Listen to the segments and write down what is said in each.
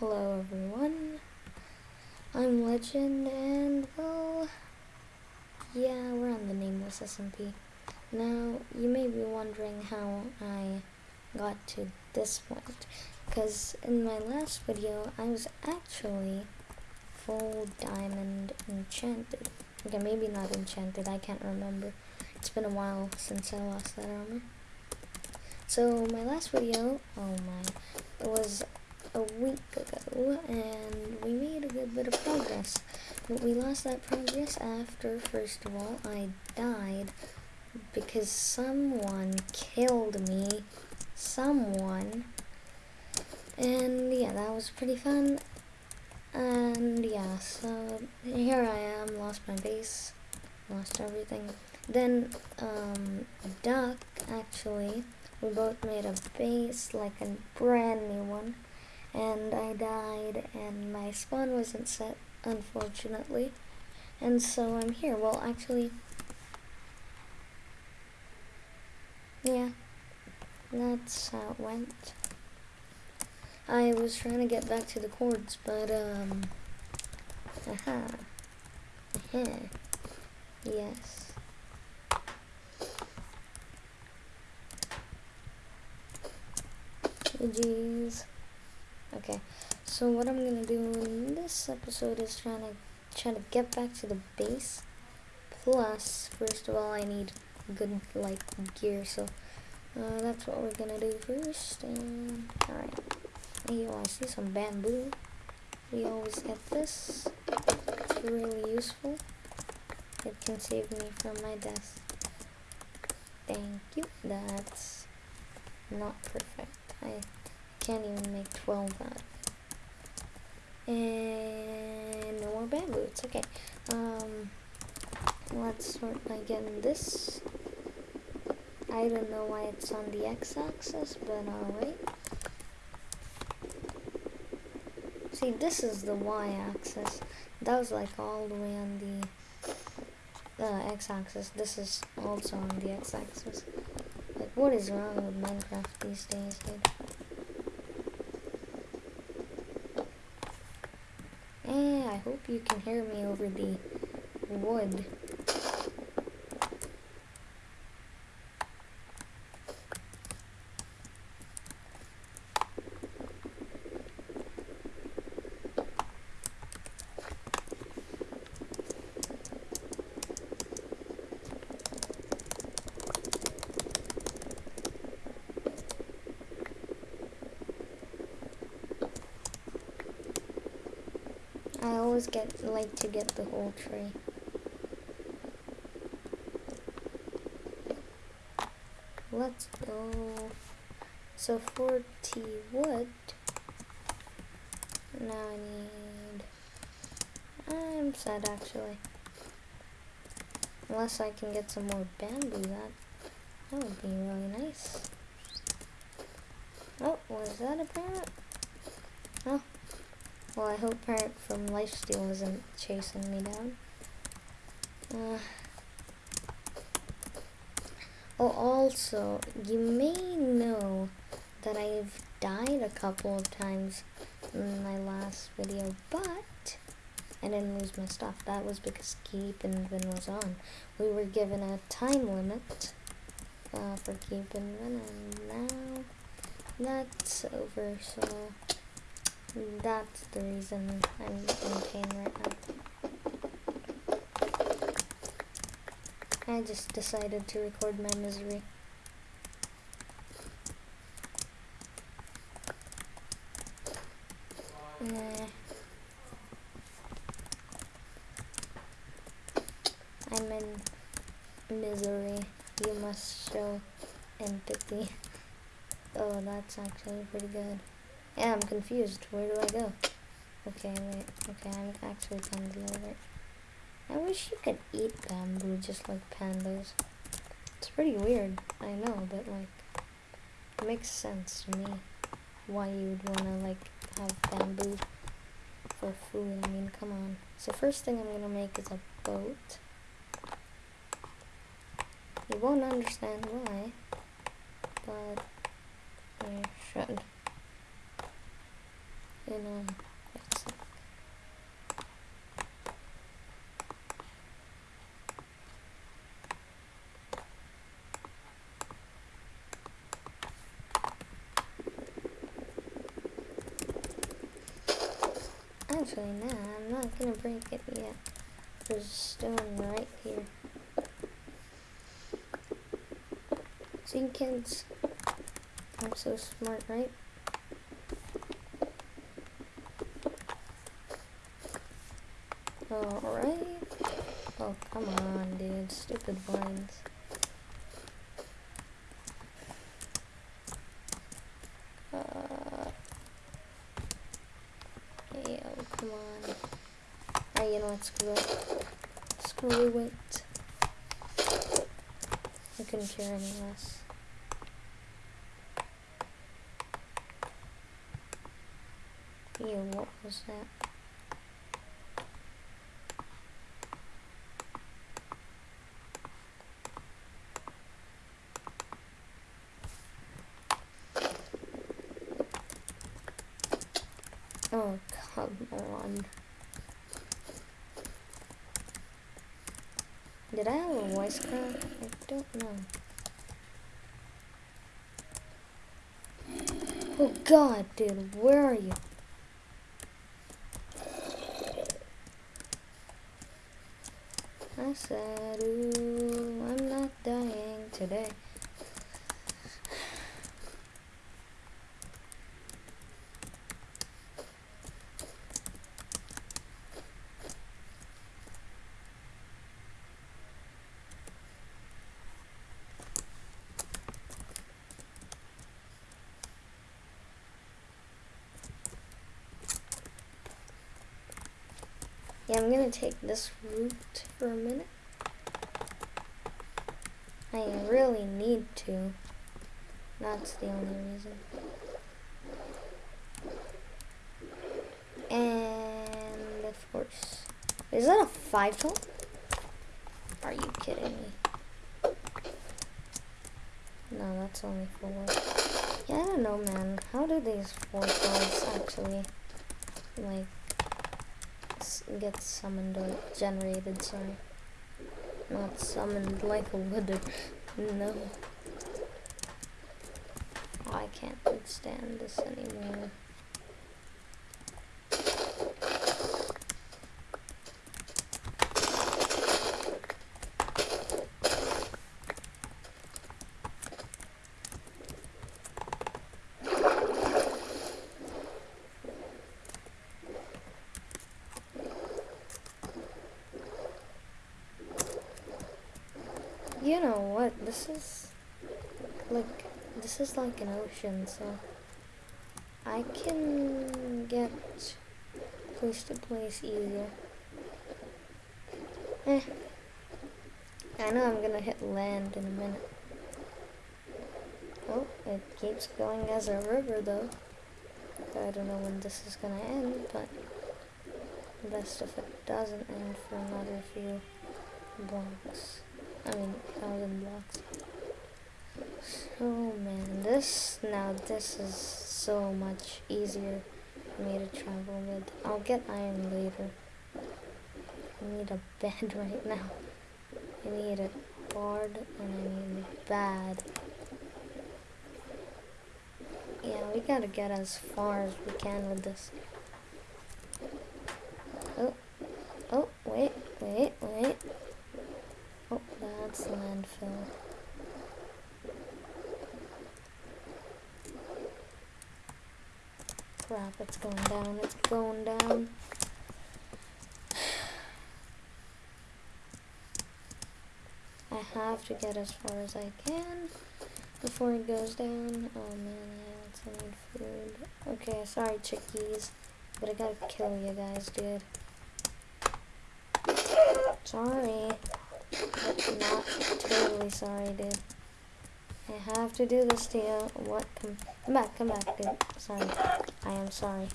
Hello everyone, I'm Legend and well, yeah, we're on the Nameless SMP. Now, you may be wondering how I got to this point, because in my last video I was actually full diamond enchanted. Okay, maybe not enchanted, I can't remember. It's been a while since I lost that armor. So my last video, oh my, it was a week ago and we made a good bit of progress. But we lost that progress after, first of all, I died because someone killed me. Someone. And yeah, that was pretty fun. And yeah, so here I am, lost my base, lost everything. Then, um, Duck, actually, we both made a base, like a brand new one and I died and my spawn wasn't set unfortunately. And so I'm here. Well actually yeah that's how it went. I was trying to get back to the chords but um aha aha yes. Jeez Okay, so what I'm gonna do in this episode is trying to try to get back to the base. Plus, first of all, I need good like gear, so uh, that's what we're gonna do first. And all right, hey, I see some bamboo. We always get this. It's really useful. It can save me from my death. Thank you. That's not perfect. I can't even make 12 out of it. And no more bamboo, it's okay. Um, let's start by getting this. I don't know why it's on the x-axis, but alright. See, this is the y-axis. That was like all the way on the uh, x-axis. This is also on the x-axis. Like, what is wrong with Minecraft these days, dude? Eh, hope you can hear me over the wood. Always get like to get the whole tree. Let's go. So 40 wood. Now I need... I'm sad actually. Unless I can get some more bamboo, that, that would be really nice. Oh, was that a parrot? Oh, well, I hope Parrot from Lifesteal isn't chasing me down. Uh, oh, also, you may know that I've died a couple of times in my last video, but I didn't lose my stuff. That was because Keep and Vin was on. We were given a time limit uh, for Keep and Vin, and now that's over, so... That's the reason I'm in pain right now. I just decided to record my misery. Nah. I'm in misery. You must show empathy. Oh, that's actually pretty good. Yeah, I'm confused. Where do I go? Okay, wait. Okay, I'm actually kind of over. I wish you could eat bamboo just like pandas. It's pretty weird, I know, but like, it makes sense to me why you would want to like have bamboo for food. I mean, come on. So first thing I'm gonna make is a boat. You won't understand why, but you should. In. Actually, nah, I'm not gonna break it yet. There's a stone right here. Kids? I'm so smart, right? Alright. Oh, come on, dude. Stupid vines. Uh, Oh come on. Ah, you know what? Screw it. Screw it. I couldn't care any less. Ew, what was that? Oh, come on. Did I have a voice crack? I don't know. Oh god, dude, where are you? I said, ooh, I'm not dying today. Yeah, I'm gonna take this route for a minute. I really need to. That's the only reason. And of course, is that a five tool? Are you kidding me? No, that's only four. Yeah, I don't know, man. How do these four cards actually, like, get summoned or generated, sorry. Not summoned like a wooded. No. I can't stand this anymore. You what? This is like this is like an ocean, so I can get place to place easier. Eh. I know I'm gonna hit land in a minute. Oh, it keeps going as a river though. I don't know when this is gonna end, but best if it doesn't end for another few blocks. I mean, thousand blocks. So man, this, now this is so much easier for me to travel with. I'll get iron later. I need a bed right now. I need a hard and I need a bad. Yeah, we gotta get as far as we can with this. Oh, oh, wait, wait, wait. That's landfill. Crap, it's going down, it's going down. I have to get as far as I can before it goes down. Oh man, I need food. Okay, sorry chickies, but I gotta kill you guys, dude. Sorry. But not totally sorry, dude. I have to do this to you. What? Come, come back, come back, dude. Sorry. I am sorry.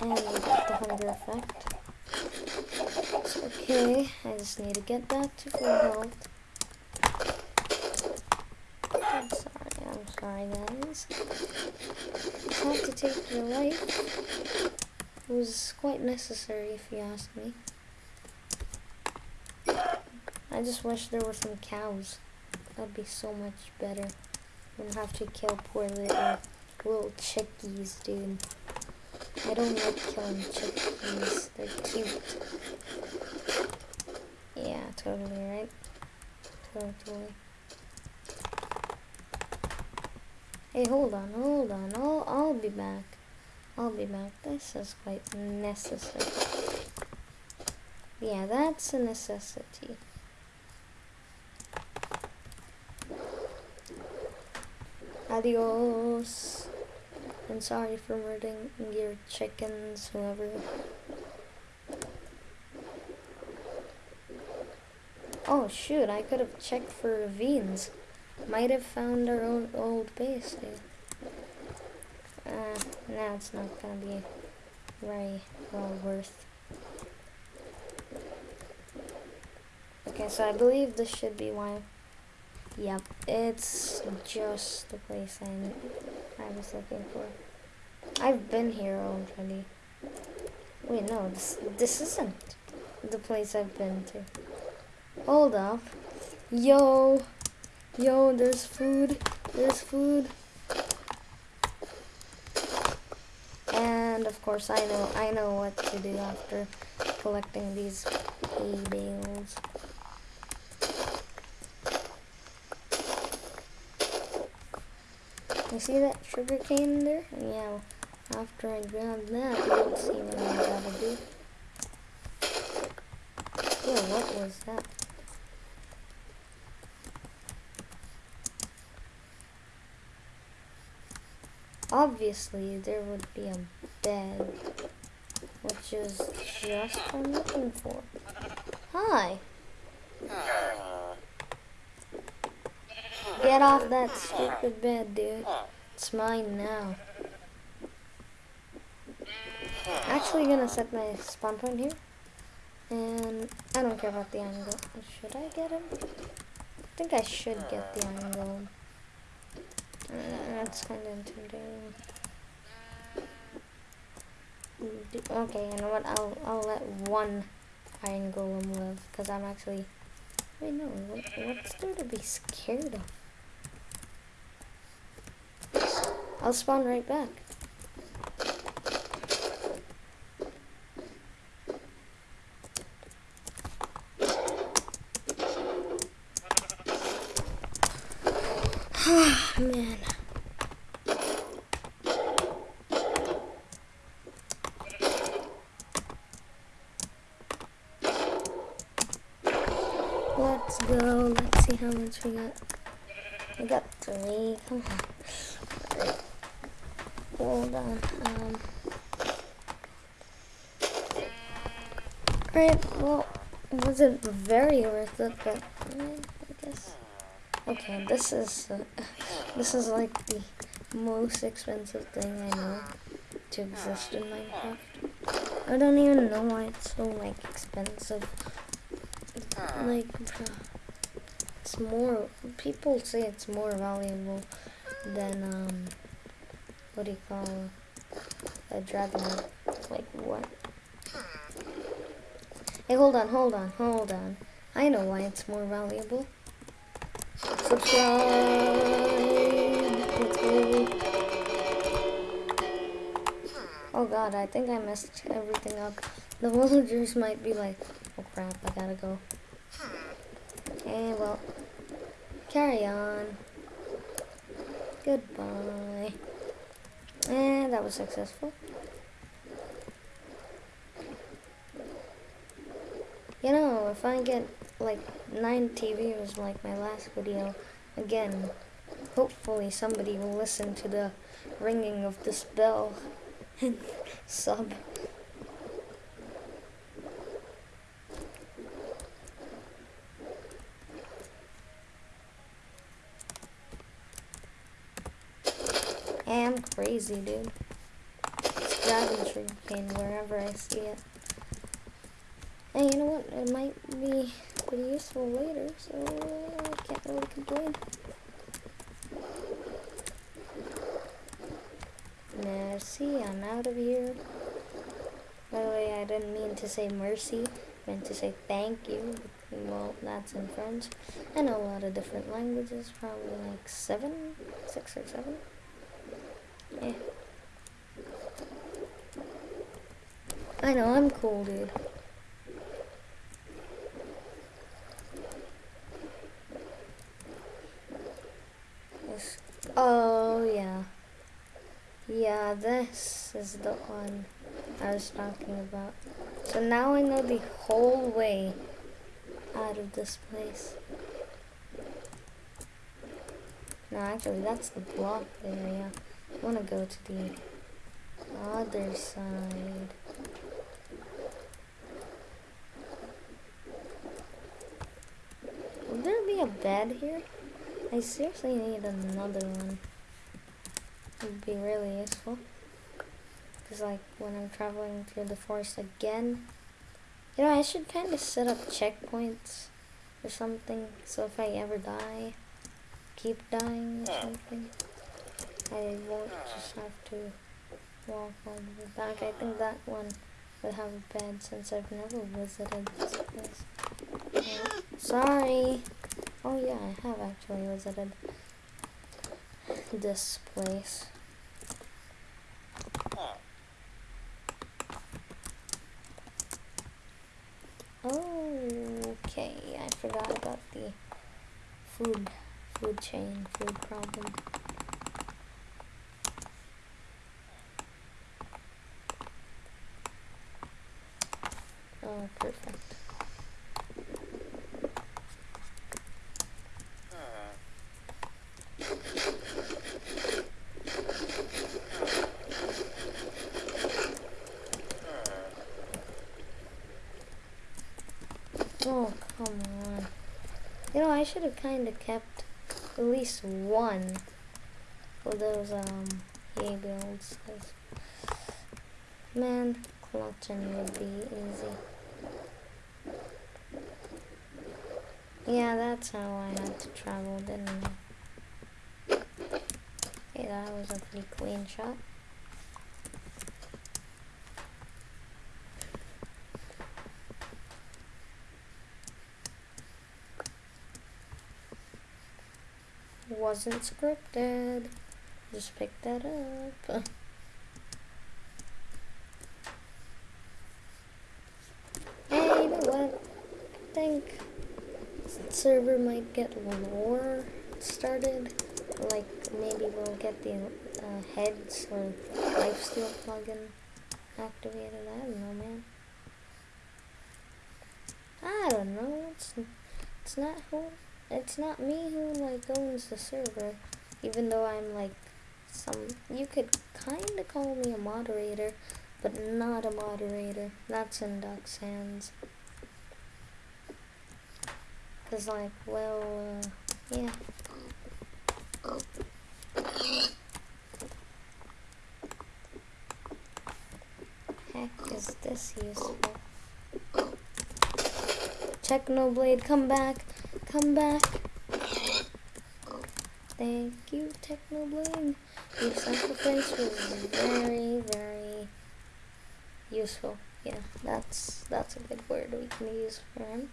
And we got the hunger effect. Okay. I just need to get back to full health. I'm sorry, I'm sorry, guys. guys. Had to take your life. Was quite necessary, if you ask me. I just wish there were some cows. That'd be so much better. Wouldn't have to kill poor little little chickies, dude. I don't like killing chickies. They're cute. Yeah, totally right. Totally. Hey, hold on, hold on. I'll, I'll be back. I'll be back. This is quite necessary. Yeah, that's a necessity. Adios. And sorry for murdering your chickens, whoever. Oh shoot, I could have checked for ravines. Might have found our own old base here. Uh, now it's not gonna be very well worth. Okay, so I believe this should be why Yep, it's just the place I, I was looking for. I've been here already. Wait, no, this, this isn't the place I've been to. Hold up. Yo, yo, there's food, there's food. And of course I know, I know what to do after collecting these hay bales. You see that sugar cane there? Yeah, after I grab that, you'll see what I gotta do. Yeah, what was that? Obviously, there would be a bed, which is just what I'm looking for. Hi! Get off that stupid bed, dude. It's mine now. Actually gonna set my spawn point here. And I don't care about the angle. Should I get him? I think I should get the angle. That's kind of intimidating. Okay, you know what? I'll I'll let one iron golem live because I'm actually. Wait, no. What, what's there to be scared of? I'll spawn right back. Man. Let's go. Let's see how much we got. We got three. Come on hold on. Um, Alright, well, it wasn't very worth it, but I guess. Okay, this is uh, this is like the most expensive thing I know to exist in Minecraft. I don't even know why it's so like expensive. Like, it's more. People say it's more valuable than um what do you call a dragon? Like what? Hey, hold on, hold on, hold on. I know why it's more valuable. Subscribe. Oh god, I think I messed everything up. The villagers might be like, oh crap, I gotta go. Okay, well, carry on. Goodbye. And that was successful. You know, if I get like 90 views like my last video, again, hopefully somebody will listen to the ringing of this bell and sub. am crazy, dude. It's dragon sugarcane wherever I see it. And you know what? It might be pretty useful later, so I can't really complain. Mercy, I'm out of here. By the way, I didn't mean to say mercy. I meant to say thank you. Well, that's in French. And a lot of different languages, probably like seven, six or seven. Yeah. I know, I'm cool, dude. This, oh, yeah. Yeah, this is the one I was talking about. So now I know the whole way out of this place. No, actually, that's the block area. I want to go to the other side. Will there be a bed here? I seriously need another one. It would be really useful. Because like when I'm traveling through the forest again, you know, I should kind of set up checkpoints or something. So if I ever die, keep dying or something, I won't just have to walk all the way back. I think that one will have a bed since I've never visited this place. Yeah. Sorry. Oh yeah, I have actually visited this place. Oh okay, I forgot about the food food chain, food problem. Oh, perfect. Oh, come on. You know, I should have kind of kept at least one of those, um, hay bales. Man, clutching would be easy. Yeah, that's how I had to travel, didn't I? Okay, that was a pretty clean shot. Wasn't scripted. Just pick that up. hey, you know what? I think server might get one more started. Like maybe we'll get the uh, heads or lifesteal plugin activated. I don't know, man. I don't know. It's it's not who it's not me who like owns the server, even though I'm like some, you could kind of call me a moderator, but not a moderator. That's in Duck's hands. Cause like, well, uh, yeah. Heck is this useful? Technoblade, come back. Come back. Thank you, Technoblade. Your sacrifice was very, very useful. Yeah, that's that's a good word we can use for him.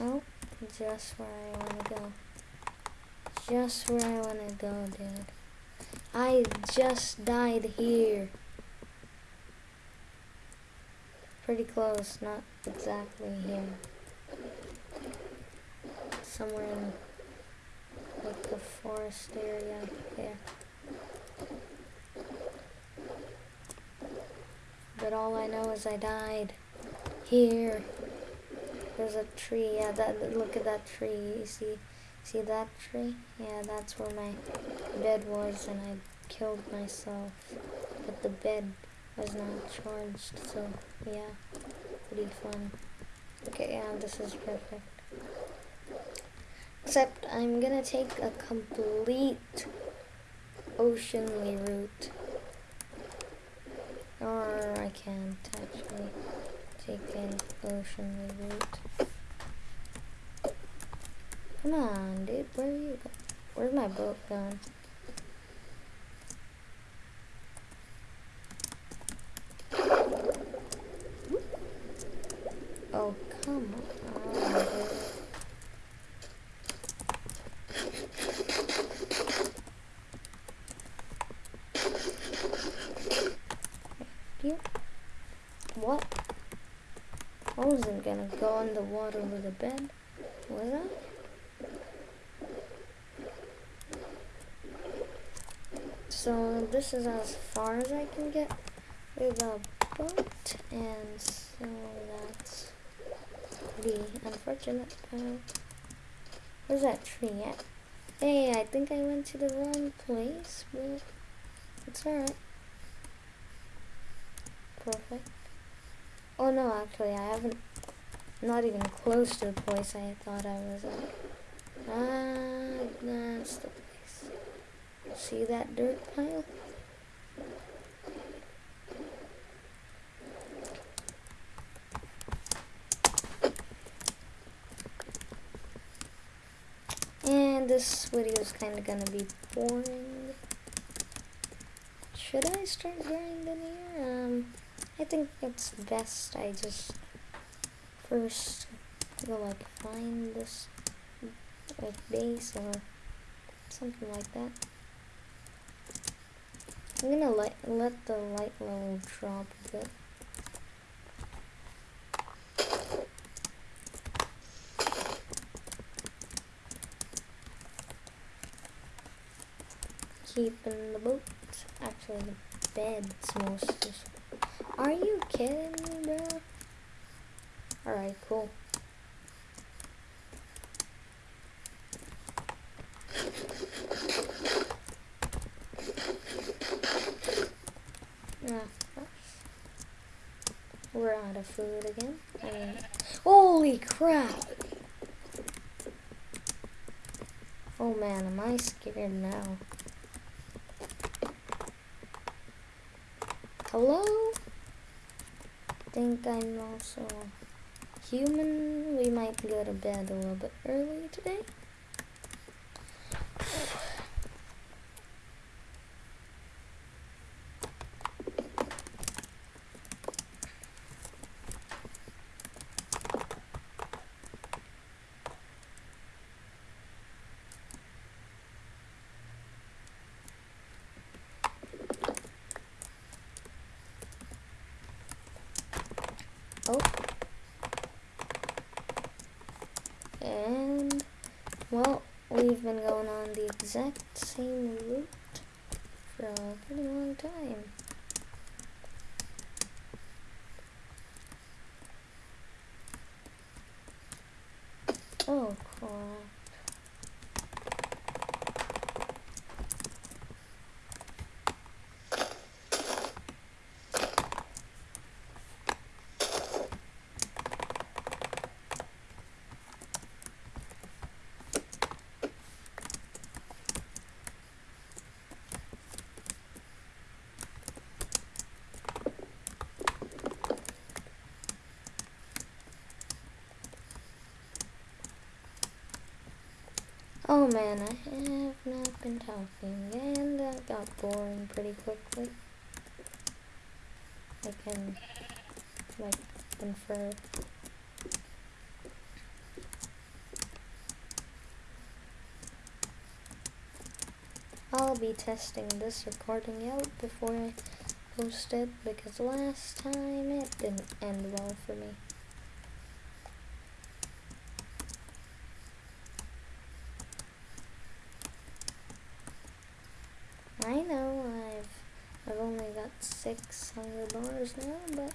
Oh, just where I want to go. Just where I want to go, dude. I just died here. Pretty close, not exactly here. Somewhere in like the forest area there. But all I know is I died here. There's a tree. Yeah, that look at that tree. You see see that tree? Yeah, that's where my bed was and I killed myself. But the bed was not charged, so yeah, pretty fun. Okay, yeah, this is perfect. Except I'm gonna take a complete oceanly route. Or I can't actually take an oceanly route. Come on, dude. Where are you going? Where's my boat going? Oh, come on, dude. You? What? I wasn't gonna go in the water with a bed, was I? So this is as far as I can get with a boat, and so that's pretty unfortunate. Uh, where's that tree at? Hey, I think I went to the wrong place, but it's alright. Perfect. Oh no, actually, I haven't. Not even close to the place I thought I was at. Ah, that's the place. See that dirt pile? And this video is kind of gonna be boring. Should I start grinding here? Um, I think it's best I just first go like find this like base or something like that. I'm gonna let let the light level drop a bit. Keeping the boat, actually the bed's most useful. Are you kidding me, bro? Alright, cool. We're out of food again. I holy crap! Oh man, am I scared now? Hello? Think I'm also human. We might go to bed a little bit early today. Oh. And, well, we've been going on the exact same route for a pretty long time. Oh, crap. Oh man, I have not been talking and that got boring pretty quickly. I can, like, infer. I'll be testing this recording out before I post it because last time it didn't end well for me. I know I've I've only got six hundred dollars now, but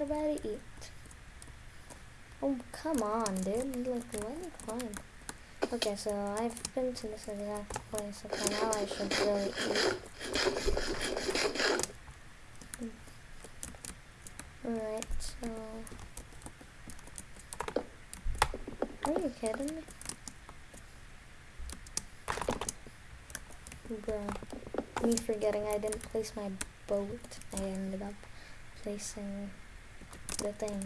not about eat. Oh come on, dude! Like let me climb. Okay, so I've been to this exact place. Okay, now I should really eat. Alright, so are you kidding me? Bruh. Me forgetting I didn't place my boat. I ended up placing the thing.